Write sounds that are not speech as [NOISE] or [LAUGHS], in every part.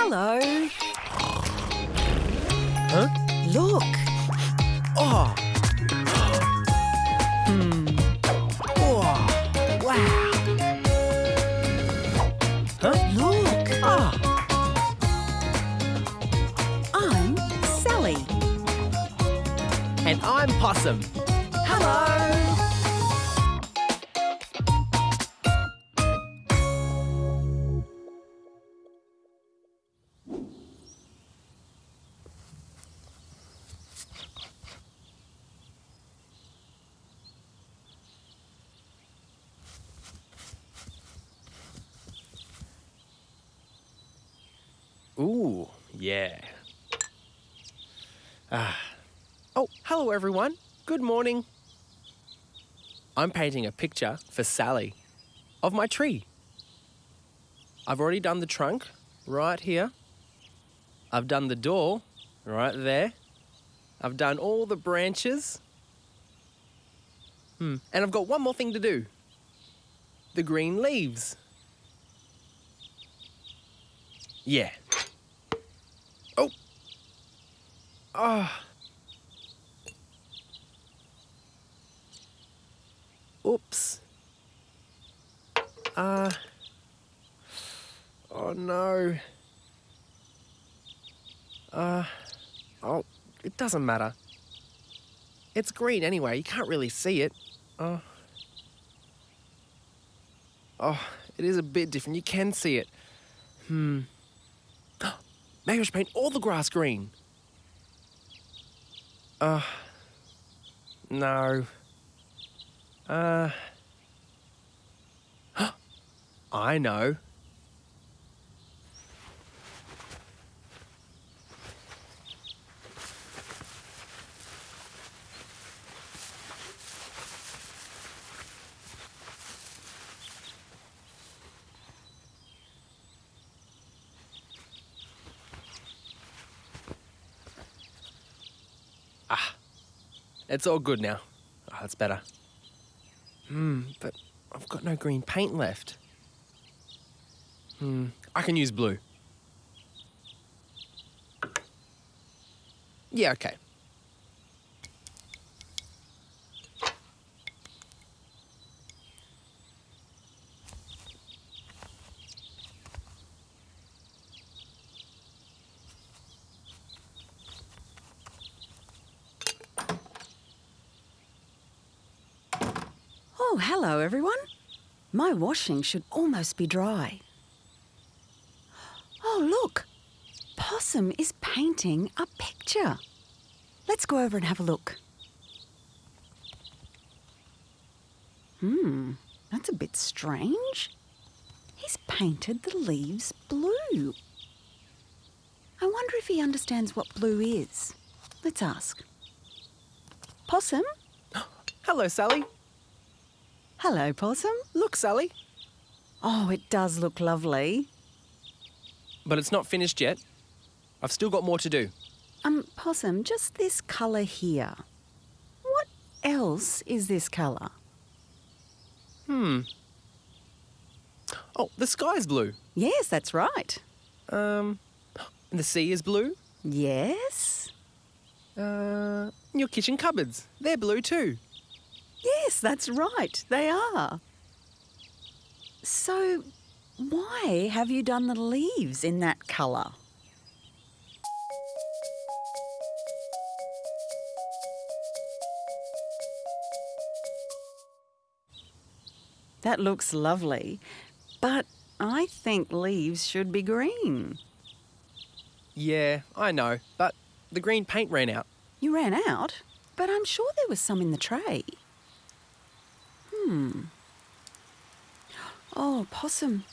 Hello. Huh? Look. Oh. Hmm. Oh. Wow. Huh? Look. Ah. I'm Sally. And I'm Possum. Hello. Ooh, yeah. Ah. Oh, hello everyone. Good morning. I'm painting a picture for Sally of my tree. I've already done the trunk right here. I've done the door right there. I've done all the branches. Hmm. And I've got one more thing to do. The green leaves. Yeah. Oh. Ah. Oops. Uh. Oh no. Uh. Oh, it doesn't matter. It's green anyway. You can't really see it. Oh. Oh, it is a bit different. You can see it. Hmm. Maybe I should paint all the grass green. Uh. No. Uh. [GASPS] I know. It's all good now. Oh, that's better. Hmm, but I've got no green paint left. Hmm, I can use blue. Yeah, okay. Oh, hello, everyone. My washing should almost be dry. Oh, look. Possum is painting a picture. Let's go over and have a look. Hmm, that's a bit strange. He's painted the leaves blue. I wonder if he understands what blue is. Let's ask. Possum? [GASPS] Hello, Sally. Hello, Possum. Look, Sally. Oh, it does look lovely. But it's not finished yet. I've still got more to do. Um, Possum, just this colour here. What else is this colour? Hmm. Oh, the sky's blue. Yes, that's right. Um, and the sea is blue. Yes? Uh, your kitchen cupboards, they're blue too. Yes, that's right. They are. So, why have you done the leaves in that colour? That looks lovely, but I think leaves should be green. Yeah, I know, but the green paint ran out. You ran out, but I'm sure there was some in the tray. Hmm. Oh, possum,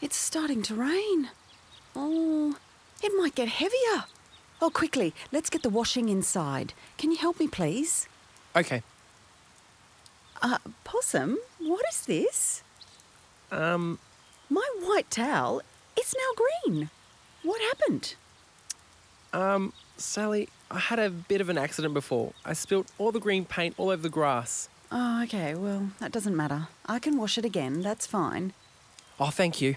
it's starting to rain. Oh, it might get heavier. Oh, quickly, let's get the washing inside. Can you help me, please? Okay. Uh, possum, what is this? Um, My white towel, it's now green. What happened? um, Sally, I had a bit of an accident before. I spilt all the green paint all over the grass. Oh, okay, well, that doesn't matter. I can wash it again, that's fine. Oh, thank you.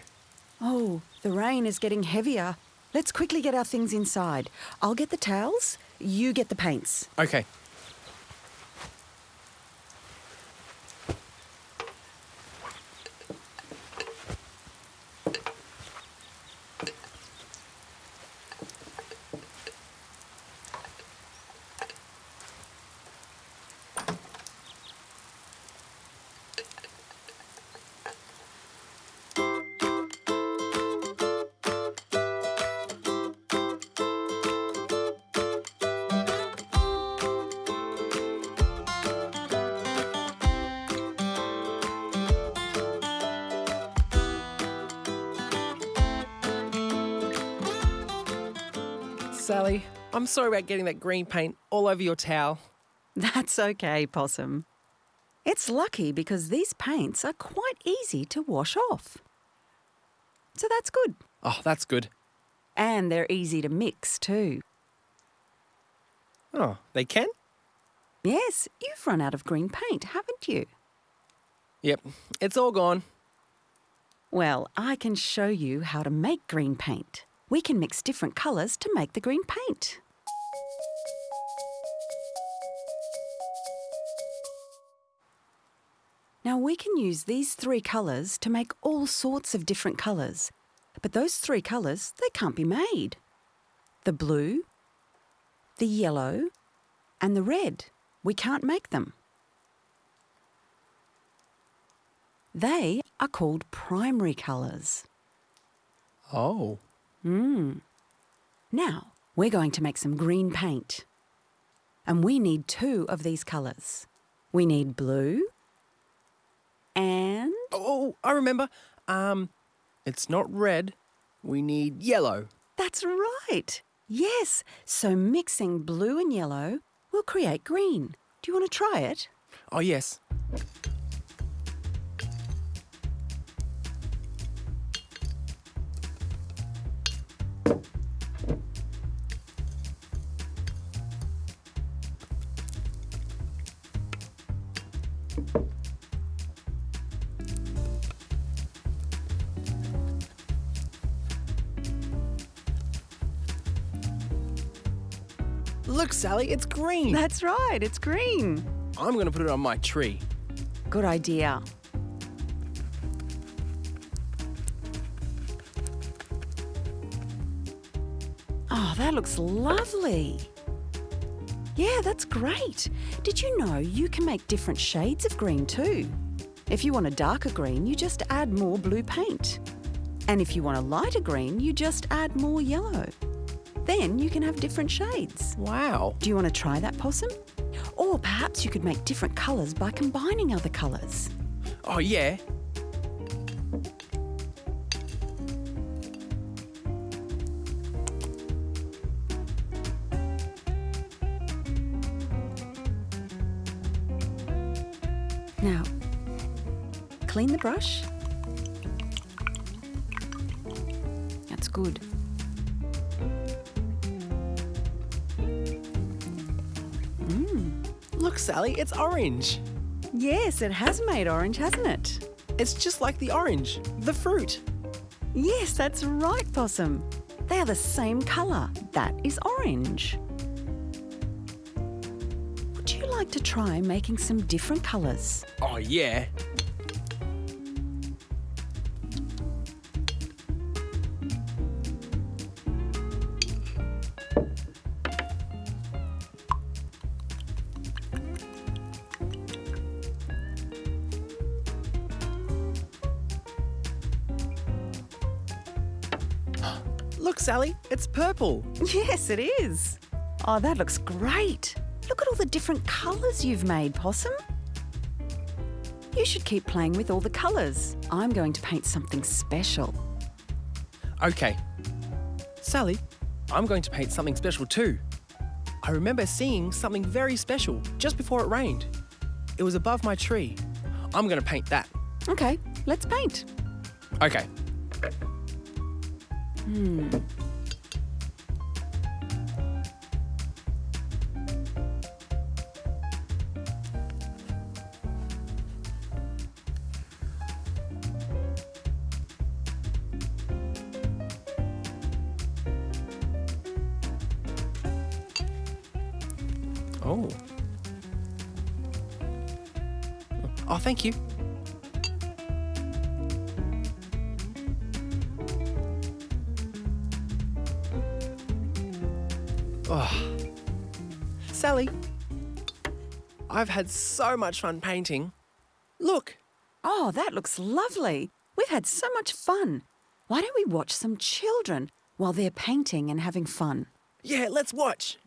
Oh, the rain is getting heavier. Let's quickly get our things inside. I'll get the towels, you get the paints. Okay. Sally, I'm sorry about getting that green paint all over your towel. [LAUGHS] That's okay, Possum. It's lucky because these paints are quite easy to wash off. So that's good. Oh, that's good. And they're easy to mix too. Oh, they can? Yes, you've run out of green paint, haven't you? Yep, it's all gone. Well, I can show you how to make green paint. We can mix different colours to make the green paint. Now we can use these three colours to make all sorts of different colours. But those three colours, they can't be made. The blue, the yellow, and the red. We can't make them. They are called primary colours. Oh. Hmm. Now, we're going to make some green paint. And we need two of these colours. We need blue and Oh, I remember. Um, it's not red. We need yellow. that's right. Yes, so mixing blue and yellow will create green. Do you want to try it? Oh, yes. Look, Sally, it's green. That's right, it's green. I'm going to put it on my tree. Good idea. Oh, that looks lovely. Yeah, that's great. Did you know you can make different shades of green too? If you want a darker green, you just add more blue paint. And if you want a lighter green, you just add more yellow. Then you can have different shades. Wow. Do you want to try that, Possum? Or perhaps you could make different colours by combining other colours. Oh, yeah. Now, clean the brush. That's good. Look, Sally, it's orange. Yes, it has made orange, hasn't it? It's just like the orange, the fruit. Yes, that's right, Possum. They are the same colour. That is orange. Would you like to try making some different colours? Oh, yeah. Sally, it's purple. [LAUGHS] Yes, it is. Oh, that looks great. Look at all the different colours you've made, Possum. You should keep playing with all the colours. I'm going to paint something special. Okay. Sally, I'm going to paint something special too. I remember seeing something very special just before it rained. It was above my tree. I'm going to paint that. Okay, let's paint. Okay. Hmm. Oh. Oh, thank you. Oh. Sally, I've had so much fun painting. Look, Oh, that looks lovely. We've had so much fun. Why don't we watch some children while they're painting and having fun? yeah, let's watch.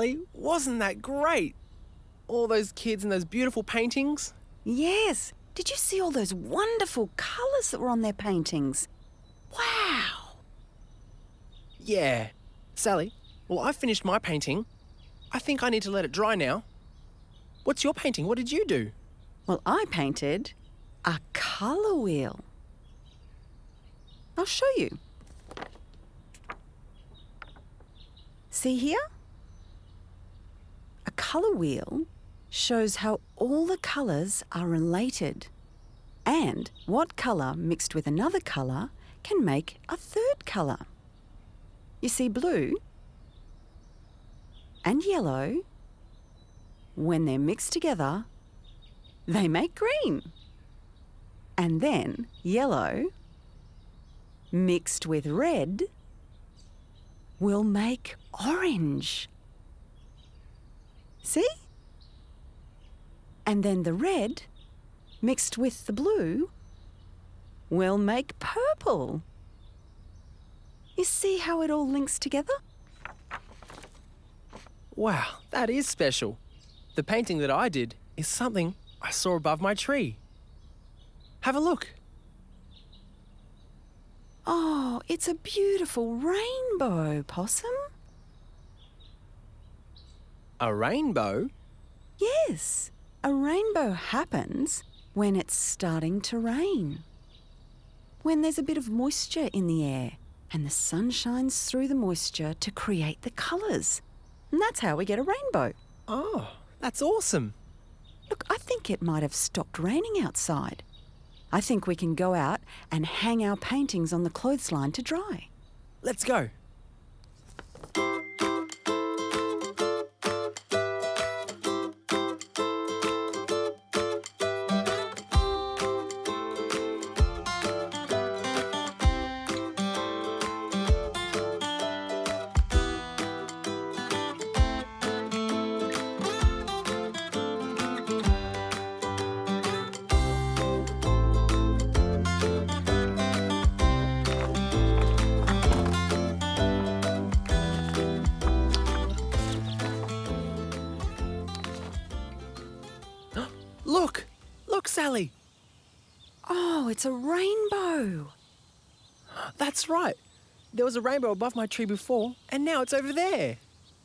Sally, wasn't that great? All those kids and those beautiful paintings. Yes. Did you see all those wonderful colours that were on their paintings? Wow. Yeah. Sally, well, I've finished my painting. I think I need to let it dry now. What's your painting? What did you do? Well, I painted a colour wheel. I'll show you. See here? A colour wheel shows how all the colours are related and what colour mixed with another colour can make a third colour. You see, blue and yellow, when they're mixed together, they make green. And then yellow mixed with red will make orange. See? And then the red mixed with the blue will make purple. You see how it all links together? Wow, that is special. The painting that I did is something I saw above my tree. Have a look. Oh, it's a beautiful rainbow, Possum. A rainbow? Yes, a rainbow happens when it's starting to rain. When there's a bit of moisture in the air and the sun shines through the moisture to create the colours. And that's how we get a rainbow. Oh, that's awesome. Look, I think it might have stopped raining outside. I think we can go out and hang our paintings on the clothesline to dry. Let's go. It's a rainbow. That's right. There was a rainbow above my tree before, and now it's over there.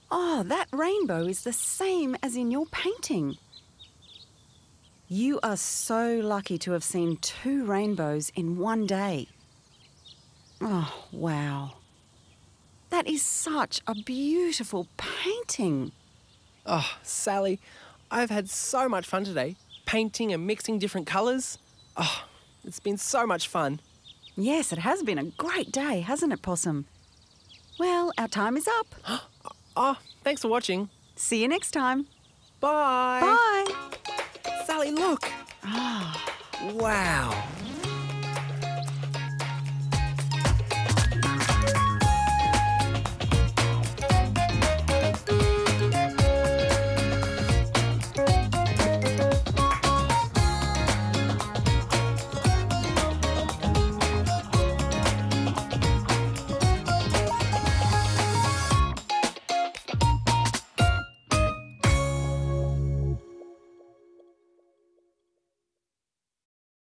Oh, that rainbow is the same as in your painting. You are so lucky to have seen two rainbows in one day. Oh, wow. That is such a beautiful painting. Oh, Sally, I've had so much fun today, painting and mixing different colours. Oh, it's been so much fun. Yes, it has been a great day, hasn't it, Possum? Well, our time is up. [GASPS] Oh, thanks for watching. See you next time. Bye. Bye. Sally, look. Ah, Wow,